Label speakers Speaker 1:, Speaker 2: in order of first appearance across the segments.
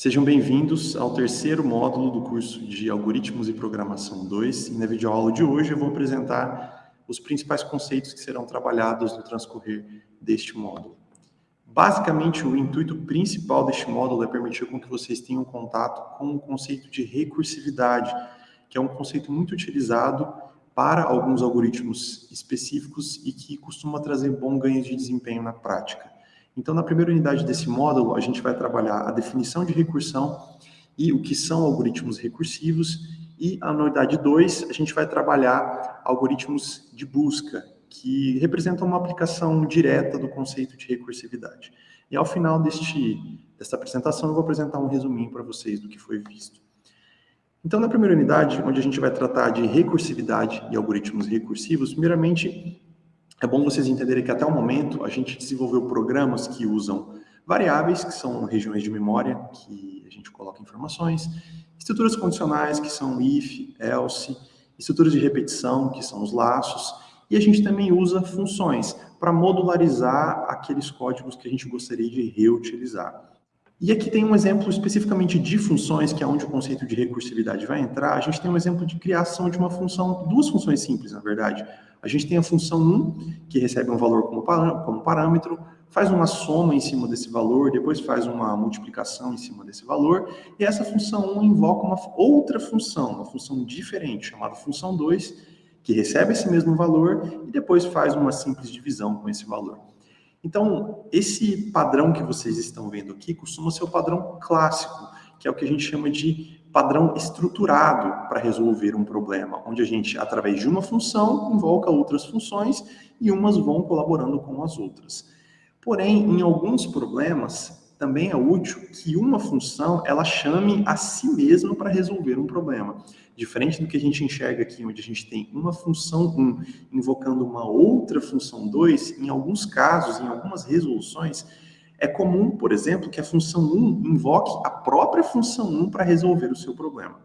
Speaker 1: Sejam bem-vindos ao terceiro módulo do curso de Algoritmos e Programação 2. E na videoaula de hoje eu vou apresentar os principais conceitos que serão trabalhados no transcorrer deste módulo. Basicamente, o intuito principal deste módulo é permitir com que vocês tenham contato com o conceito de recursividade, que é um conceito muito utilizado para alguns algoritmos específicos e que costuma trazer bom ganho de desempenho na prática. Então, na primeira unidade desse módulo, a gente vai trabalhar a definição de recursão e o que são algoritmos recursivos, e a unidade 2, a gente vai trabalhar algoritmos de busca, que representam uma aplicação direta do conceito de recursividade. E ao final deste, desta apresentação, eu vou apresentar um resuminho para vocês do que foi visto. Então, na primeira unidade, onde a gente vai tratar de recursividade e algoritmos recursivos, primeiramente, é bom vocês entenderem que até o momento a gente desenvolveu programas que usam variáveis, que são regiões de memória, que a gente coloca informações, estruturas condicionais, que são if, else, estruturas de repetição, que são os laços, e a gente também usa funções para modularizar aqueles códigos que a gente gostaria de reutilizar. E aqui tem um exemplo especificamente de funções, que é onde o conceito de recursividade vai entrar. A gente tem um exemplo de criação de uma função, duas funções simples, na verdade. A gente tem a função 1, que recebe um valor como, parâmetro, faz uma soma em cima desse valor, depois faz uma multiplicação em cima desse valor, e essa função 1 invoca uma outra função, uma função diferente, chamada função 2, que recebe esse mesmo valor e depois faz uma simples divisão com esse valor. Então, esse padrão que vocês estão vendo aqui costuma ser o padrão clássico, que é o que a gente chama de padrão estruturado para resolver um problema, onde a gente, através de uma função, invoca outras funções e umas vão colaborando com as outras. Porém, em alguns problemas, também é útil que uma função ela chame a si mesma para resolver um problema. Diferente do que a gente enxerga aqui, onde a gente tem uma função 1 invocando uma outra função 2, em alguns casos, em algumas resoluções, é comum, por exemplo, que a função 1 invoque a própria função 1 para resolver o seu problema.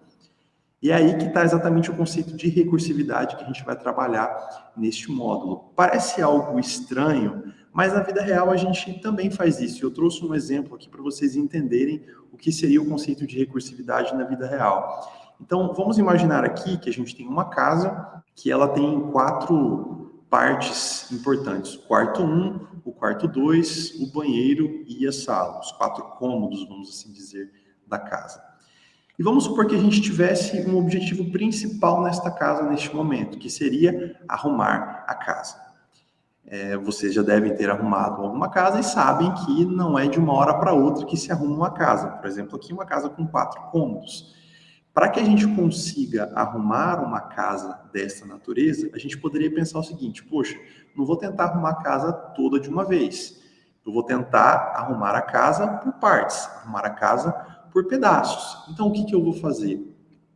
Speaker 1: E é aí que está exatamente o conceito de recursividade que a gente vai trabalhar neste módulo. Parece algo estranho, mas na vida real a gente também faz isso. Eu trouxe um exemplo aqui para vocês entenderem o que seria o conceito de recursividade na vida real. Então, vamos imaginar aqui que a gente tem uma casa que ela tem quatro partes importantes. O quarto 1, um, o quarto 2, o banheiro e a sala. Os quatro cômodos, vamos assim dizer, da casa. E vamos supor que a gente tivesse um objetivo principal nesta casa neste momento, que seria arrumar a casa. É, vocês já devem ter arrumado alguma casa e sabem que não é de uma hora para outra que se arruma uma casa. Por exemplo, aqui uma casa com quatro cômodos. Para que a gente consiga arrumar uma casa dessa natureza, a gente poderia pensar o seguinte: poxa, não vou tentar arrumar a casa toda de uma vez. Eu vou tentar arrumar a casa por partes, arrumar a casa por pedaços. Então, o que, que eu vou fazer?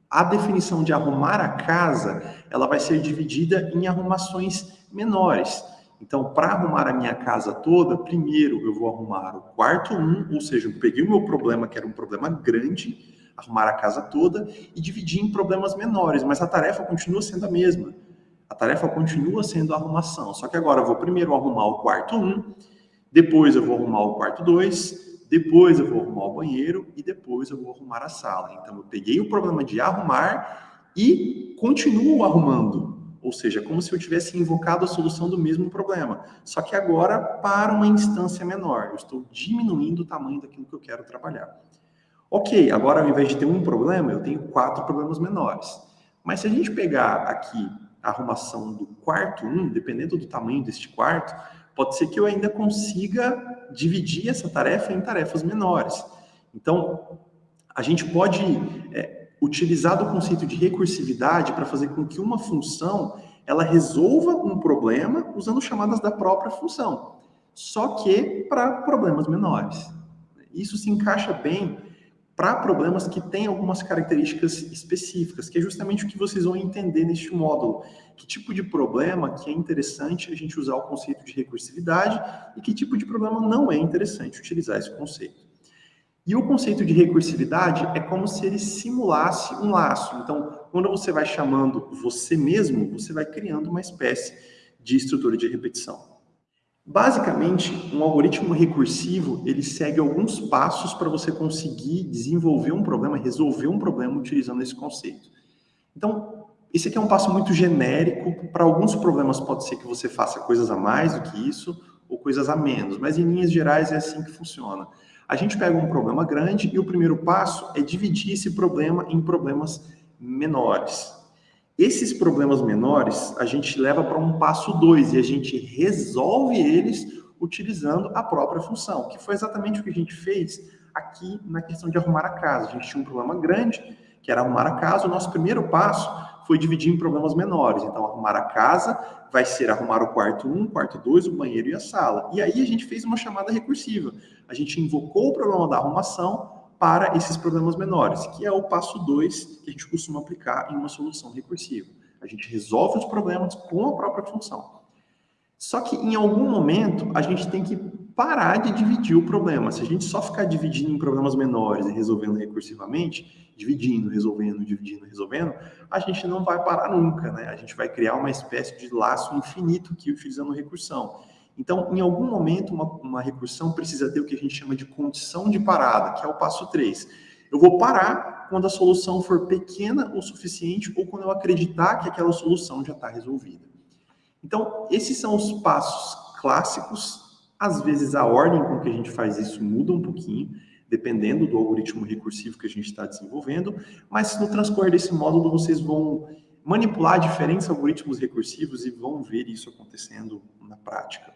Speaker 1: A definição de arrumar a casa, ela vai ser dividida em arrumações menores. Então, para arrumar a minha casa toda, primeiro eu vou arrumar o quarto 1, um, ou seja, eu peguei o meu problema, que era um problema grande, arrumar a casa toda e dividir em problemas menores, mas a tarefa continua sendo a mesma. A tarefa continua sendo a arrumação, só que agora eu vou primeiro arrumar o quarto 1, depois eu vou arrumar o quarto 2, depois eu vou arrumar o banheiro e depois eu vou arrumar a sala. Então eu peguei o problema de arrumar e continuo arrumando. Ou seja, como se eu tivesse invocado a solução do mesmo problema. Só que agora para uma instância menor. Eu estou diminuindo o tamanho daquilo que eu quero trabalhar. Ok, agora ao invés de ter um problema, eu tenho quatro problemas menores. Mas se a gente pegar aqui a arrumação do quarto um, dependendo do tamanho deste quarto, pode ser que eu ainda consiga dividir essa tarefa em tarefas menores. Então, a gente pode é, utilizar do conceito de recursividade para fazer com que uma função ela resolva um problema usando chamadas da própria função, só que para problemas menores. Isso se encaixa bem para problemas que têm algumas características específicas, que é justamente o que vocês vão entender neste módulo. Que tipo de problema que é interessante a gente usar o conceito de recursividade e que tipo de problema não é interessante utilizar esse conceito. E o conceito de recursividade é como se ele simulasse um laço. Então, quando você vai chamando você mesmo, você vai criando uma espécie de estrutura de repetição. Basicamente, um algoritmo recursivo, ele segue alguns passos para você conseguir desenvolver um problema, resolver um problema utilizando esse conceito. Então, esse aqui é um passo muito genérico, para alguns problemas pode ser que você faça coisas a mais do que isso, ou coisas a menos, mas em linhas gerais é assim que funciona. A gente pega um problema grande e o primeiro passo é dividir esse problema em problemas menores. Esses problemas menores a gente leva para um passo 2 e a gente resolve eles utilizando a própria função, que foi exatamente o que a gente fez aqui na questão de arrumar a casa. A gente tinha um problema grande, que era arrumar a casa. O nosso primeiro passo foi dividir em problemas menores. Então, arrumar a casa vai ser arrumar o quarto 1, um, quarto 2, o banheiro e a sala. E aí a gente fez uma chamada recursiva. A gente invocou o problema da arrumação para esses problemas menores, que é o passo 2 que a gente costuma aplicar em uma solução recursiva. A gente resolve os problemas com a própria função. Só que em algum momento a gente tem que parar de dividir o problema. Se a gente só ficar dividindo em problemas menores e resolvendo recursivamente, dividindo, resolvendo, dividindo, resolvendo, a gente não vai parar nunca, né? A gente vai criar uma espécie de laço infinito aqui utilizando recursão. Então, em algum momento, uma, uma recursão precisa ter o que a gente chama de condição de parada, que é o passo 3. Eu vou parar quando a solução for pequena o suficiente ou quando eu acreditar que aquela solução já está resolvida. Então, esses são os passos clássicos. Às vezes, a ordem com que a gente faz isso muda um pouquinho, dependendo do algoritmo recursivo que a gente está desenvolvendo, mas no transcorrer desse módulo, vocês vão manipular diferentes algoritmos recursivos e vão ver isso acontecendo na prática.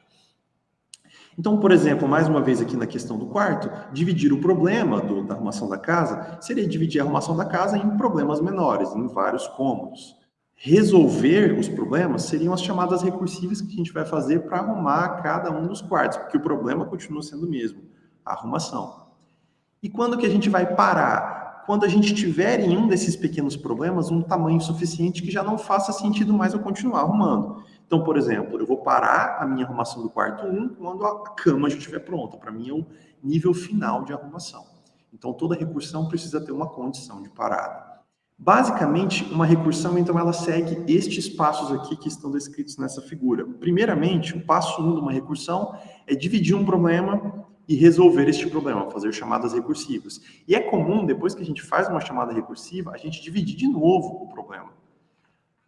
Speaker 1: Então, por exemplo, mais uma vez aqui na questão do quarto, dividir o problema do, da arrumação da casa seria dividir a arrumação da casa em problemas menores, em vários cômodos. Resolver os problemas seriam as chamadas recursivas que a gente vai fazer para arrumar cada um dos quartos, porque o problema continua sendo o mesmo, a arrumação. E quando que a gente vai parar? Quando a gente tiver em um desses pequenos problemas um tamanho suficiente que já não faça sentido mais eu continuar arrumando. Então, por exemplo, eu vou parar a minha arrumação do quarto 1 quando a cama já estiver pronta. Para mim é o nível final de arrumação. Então, toda recursão precisa ter uma condição de parada. Basicamente, uma recursão, então, ela segue estes passos aqui que estão descritos nessa figura. Primeiramente, o passo 1 um de uma recursão é dividir um problema e resolver este problema, fazer chamadas recursivas. E é comum, depois que a gente faz uma chamada recursiva, a gente dividir de novo o problema.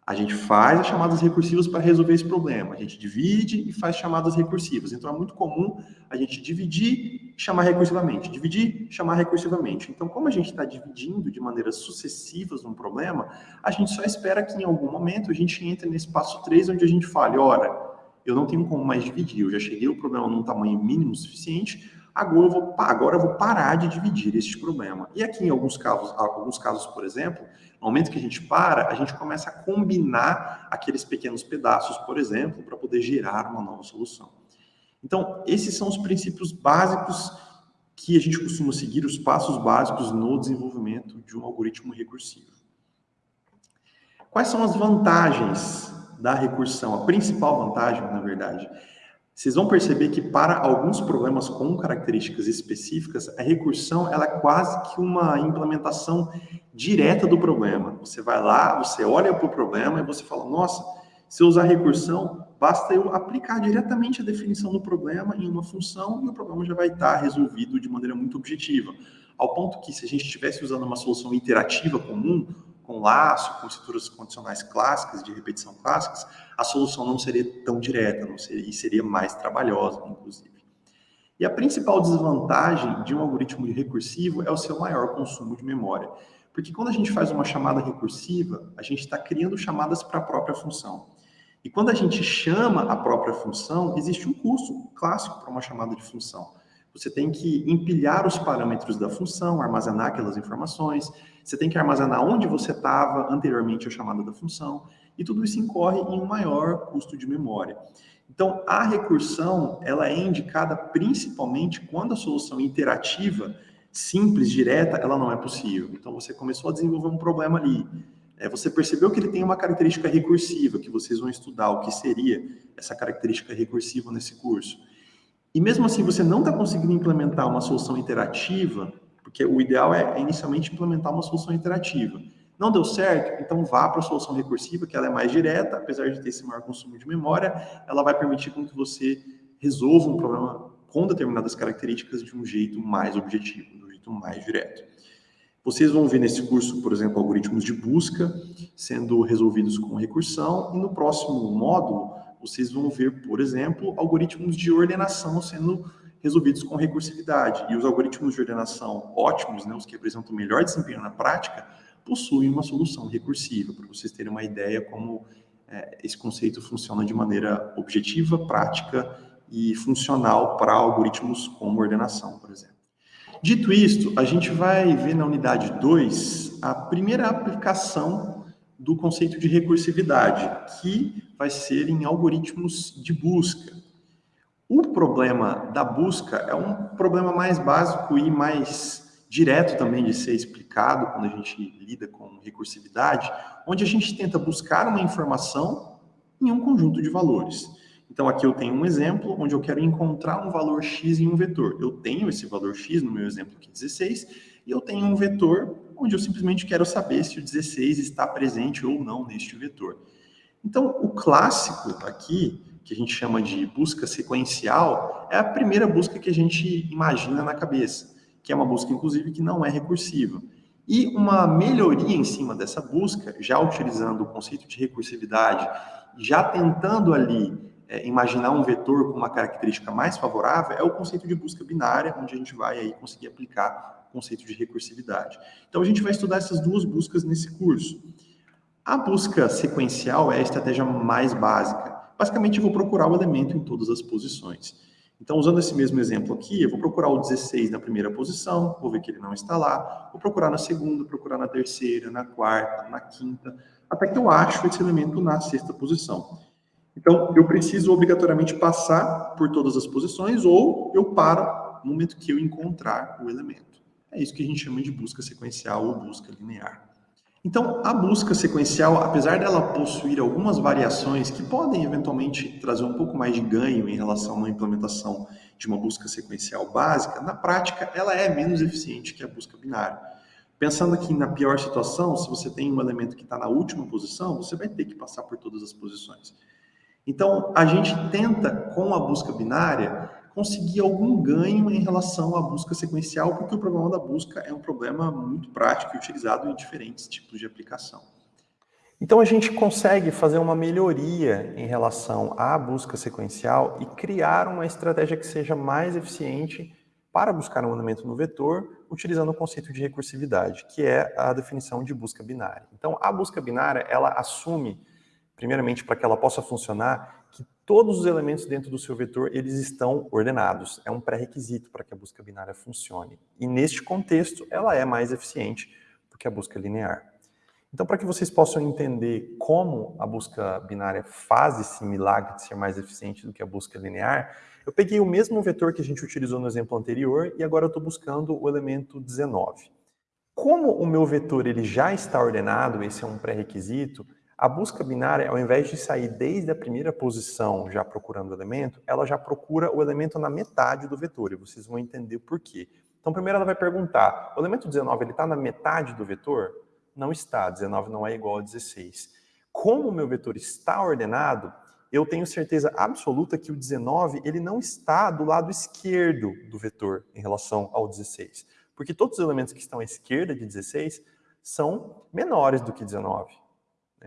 Speaker 1: A gente faz as chamadas recursivas para resolver esse problema. A gente divide e faz chamadas recursivas. Então, é muito comum a gente dividir e chamar recursivamente. Dividir, chamar recursivamente. Então, como a gente está dividindo de maneiras sucessivas um problema, a gente só espera que em algum momento a gente entre nesse passo 3, onde a gente fale, ora, eu não tenho como mais dividir, eu já cheguei o problema num tamanho mínimo suficiente, agora eu vou, agora eu vou parar de dividir este problema. E aqui, em alguns casos, alguns casos, por exemplo, no momento que a gente para, a gente começa a combinar aqueles pequenos pedaços, por exemplo, para poder gerar uma nova solução. Então, esses são os princípios básicos que a gente costuma seguir, os passos básicos no desenvolvimento de um algoritmo recursivo. Quais são as vantagens da recursão? A principal vantagem, na verdade, vocês vão perceber que para alguns problemas com características específicas, a recursão ela é quase que uma implementação direta do problema. Você vai lá, você olha para o problema e você fala, nossa, se eu usar recursão, basta eu aplicar diretamente a definição do problema em uma função e o problema já vai estar resolvido de maneira muito objetiva. Ao ponto que, se a gente estivesse usando uma solução iterativa comum, com laço, com estruturas condicionais clássicas, de repetição clássicas, a solução não seria tão direta, não seria, e seria mais trabalhosa, inclusive. E a principal desvantagem de um algoritmo recursivo é o seu maior consumo de memória. Porque quando a gente faz uma chamada recursiva, a gente está criando chamadas para a própria função. E quando a gente chama a própria função, existe um custo clássico para uma chamada de função. Você tem que empilhar os parâmetros da função, armazenar aquelas informações, você tem que armazenar onde você estava anteriormente à chamada da função, e tudo isso incorre em um maior custo de memória. Então, a recursão, ela é indicada principalmente quando a solução interativa, simples, direta, ela não é possível. Então, você começou a desenvolver um problema ali, é, você percebeu que ele tem uma característica recursiva, que vocês vão estudar o que seria essa característica recursiva nesse curso. E mesmo assim, você não está conseguindo implementar uma solução interativa, porque o ideal é, é, inicialmente implementar uma solução interativa. Não deu certo? Então vá para a solução recursiva, que ela é mais direta, apesar de ter esse maior consumo de memória, ela vai permitir com que você resolva um problema com determinadas características de um jeito mais objetivo, de um jeito mais direto. Vocês vão ver nesse curso, por exemplo, algoritmos de busca sendo resolvidos com recursão, e no próximo módulo vocês vão ver, por exemplo, algoritmos de ordenação sendo resolvidos com recursividade. E os algoritmos de ordenação ótimos, né, os que apresentam melhor desempenho na prática, possuem uma solução recursiva, para vocês terem uma ideia como é, esse conceito funciona de maneira objetiva, prática e funcional para algoritmos como ordenação, por exemplo. Dito isto, a gente vai ver na unidade 2 a primeira aplicação do conceito de recursividade, que vai ser em algoritmos de busca. O problema da busca é um problema mais básico e mais direto também de ser explicado quando a gente lida com recursividade, onde a gente tenta buscar uma informação em um conjunto de valores. Então, aqui eu tenho um exemplo onde eu quero encontrar um valor x em um vetor. Eu tenho esse valor x, no meu exemplo aqui, 16, e eu tenho um vetor onde eu simplesmente quero saber se o 16 está presente ou não neste vetor. Então, o clássico aqui, que a gente chama de busca sequencial, é a primeira busca que a gente imagina na cabeça, que é uma busca, inclusive, que não é recursiva. E uma melhoria em cima dessa busca, já utilizando o conceito de recursividade, já tentando ali é, imaginar um vetor com uma característica mais favorável, é o conceito de busca binária, onde a gente vai aí conseguir aplicar o conceito de recursividade. Então, a gente vai estudar essas duas buscas nesse curso. A busca sequencial é a estratégia mais básica. Basicamente, eu vou procurar o elemento em todas as posições. Então, usando esse mesmo exemplo aqui, eu vou procurar o 16 na primeira posição, vou ver que ele não está lá, vou procurar na segunda, procurar na terceira, na quarta, na quinta, até que eu acho esse elemento na sexta posição. Então, eu preciso obrigatoriamente passar por todas as posições ou eu paro no momento que eu encontrar o elemento. É isso que a gente chama de busca sequencial ou busca linear. Então, a busca sequencial, apesar dela possuir algumas variações que podem eventualmente trazer um pouco mais de ganho em relação uma implementação de uma busca sequencial básica, na prática ela é menos eficiente que a busca binária. Pensando aqui na pior situação, se você tem um elemento que está na última posição, você vai ter que passar por todas as posições. Então, a gente tenta, com a busca binária, conseguir algum ganho em relação à busca sequencial, porque o problema da busca é um problema muito prático e utilizado em diferentes tipos de aplicação.
Speaker 2: Então a gente consegue fazer uma melhoria em relação à busca sequencial e criar uma estratégia que seja mais eficiente para buscar um elemento no vetor, utilizando o conceito de recursividade, que é a definição de busca binária. Então a busca binária, ela assume, primeiramente para que ela possa funcionar, que todos os elementos dentro do seu vetor eles estão ordenados. É um pré-requisito para que a busca binária funcione. E neste contexto, ela é mais eficiente do que a busca linear. Então, para que vocês possam entender como a busca binária faz esse milagre de ser mais eficiente do que a busca linear, eu peguei o mesmo vetor que a gente utilizou no exemplo anterior e agora eu estou buscando o elemento 19. Como o meu vetor ele já está ordenado, esse é um pré-requisito, a busca binária, ao invés de sair desde a primeira posição já procurando o elemento, ela já procura o elemento na metade do vetor, e vocês vão entender por quê. Então, primeiro ela vai perguntar, o elemento 19 está na metade do vetor? Não está, 19 não é igual a 16. Como o meu vetor está ordenado, eu tenho certeza absoluta que o 19 ele não está do lado esquerdo do vetor em relação ao 16. Porque todos os elementos que estão à esquerda de 16 são menores do que 19 né,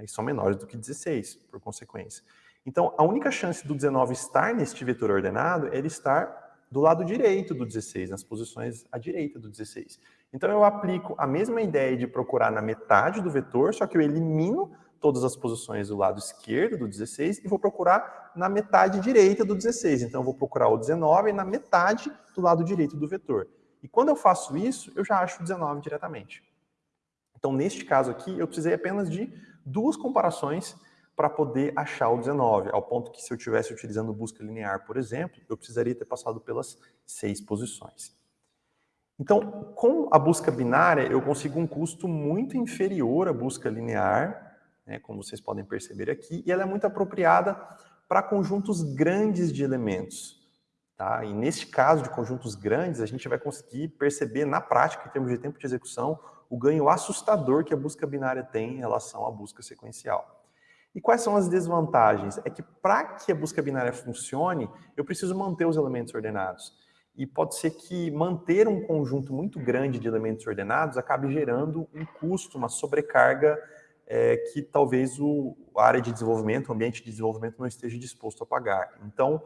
Speaker 2: e são menores do que 16, por consequência. Então, a única chance do 19 estar neste vetor ordenado é ele estar do lado direito do 16, nas posições à direita do 16. Então, eu aplico a mesma ideia de procurar na metade do vetor, só que eu elimino todas as posições do lado esquerdo do 16 e vou procurar na metade direita do 16. Então, eu vou procurar o 19 na metade do lado direito do vetor. E quando eu faço isso, eu já acho o 19 diretamente. Então, neste caso aqui, eu precisei apenas de duas comparações para poder achar o 19, ao ponto que se eu estivesse utilizando busca linear, por exemplo, eu precisaria ter passado pelas seis posições. Então, com a busca binária, eu consigo um custo muito inferior à busca linear, né, como vocês podem perceber aqui, e ela é muito apropriada para conjuntos grandes de elementos. Tá? E neste caso de conjuntos grandes, a gente vai conseguir perceber na prática, em termos de tempo de execução, o ganho assustador que a busca binária tem em relação à busca sequencial. E quais são as desvantagens? É que para que a busca binária funcione, eu preciso manter os elementos ordenados. E pode ser que manter um conjunto muito grande de elementos ordenados acabe gerando um custo, uma sobrecarga é, que talvez o, a área de desenvolvimento, o ambiente de desenvolvimento não esteja disposto a pagar. Então,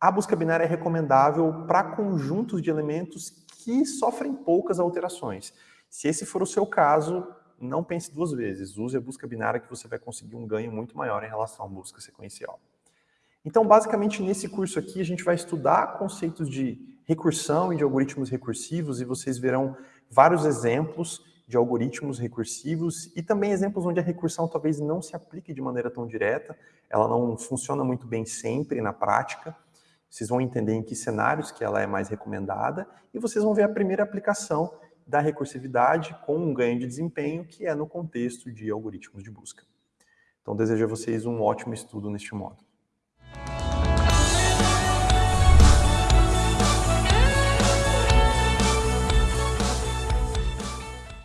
Speaker 2: a busca binária é recomendável para conjuntos de elementos que sofrem poucas alterações. Se esse for o seu caso, não pense duas vezes. Use a busca binária que você vai conseguir um ganho muito maior em relação à busca sequencial. Então, basicamente, nesse curso aqui, a gente vai estudar conceitos de recursão e de algoritmos recursivos, e vocês verão vários exemplos de algoritmos recursivos e também exemplos onde a recursão talvez não se aplique de maneira tão direta, ela não funciona muito bem sempre na prática. Vocês vão entender em que cenários que ela é mais recomendada e vocês vão ver a primeira aplicação da recursividade com um ganho de desempenho que é no contexto de algoritmos de busca. Então, desejo a vocês um ótimo estudo neste modo.